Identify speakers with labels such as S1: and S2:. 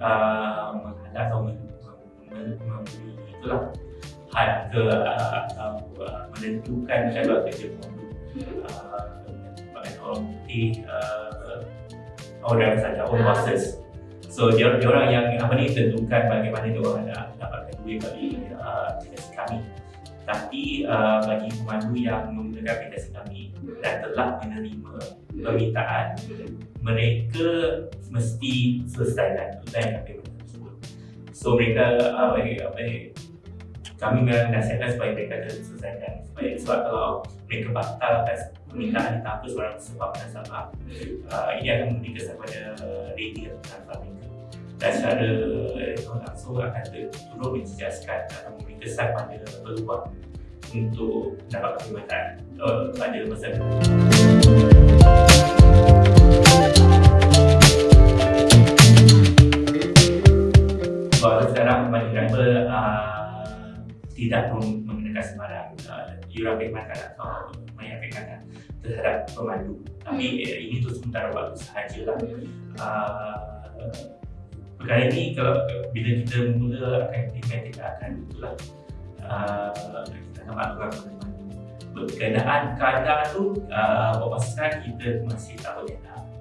S1: uh, menghalang atau memberi itulah had ke uh, uh, uh, menentukan jadual kerja pemandu uh, orang putih uh, orang saja orang bosses so dia, dia orang yang apa ni tentukan bagaimana dia orang nak dapatkan duit bagi uh, kami tapi uh, bagi pemandu yang menggunakan aplikasi kami dan telah menerima permintaan mereka mesti selesaikan tunaikan payment tersebut. So mereka uh, bagi, bagi, kami menasihatkan supaya mereka selesaikan supaya sebab kalau mereka batalkan permintaan tanpa seorang sebab dan sebab uh, ini akan memberi kesan pada retail tanpa mereka. Dan secara langsung akan turut menjejaskan atau memberi kesan pada peluang untuk dapat perkhidmatan uh, pada masa depan. sekarang bagi driver uh, tidak mengenakan sembarang uh, yuran perkhidmatan atau bayar perkhidmatan terhadap pemandu. Tapi eh, ini tu sementara waktu sahajalah. Uh, perkara ini kalau bila kita mula akan kita akan itulah uh, kita akan maklumkan pemandu. Berkenaan keadaan tu, uh, buat masa kita masih tak boleh beritahu.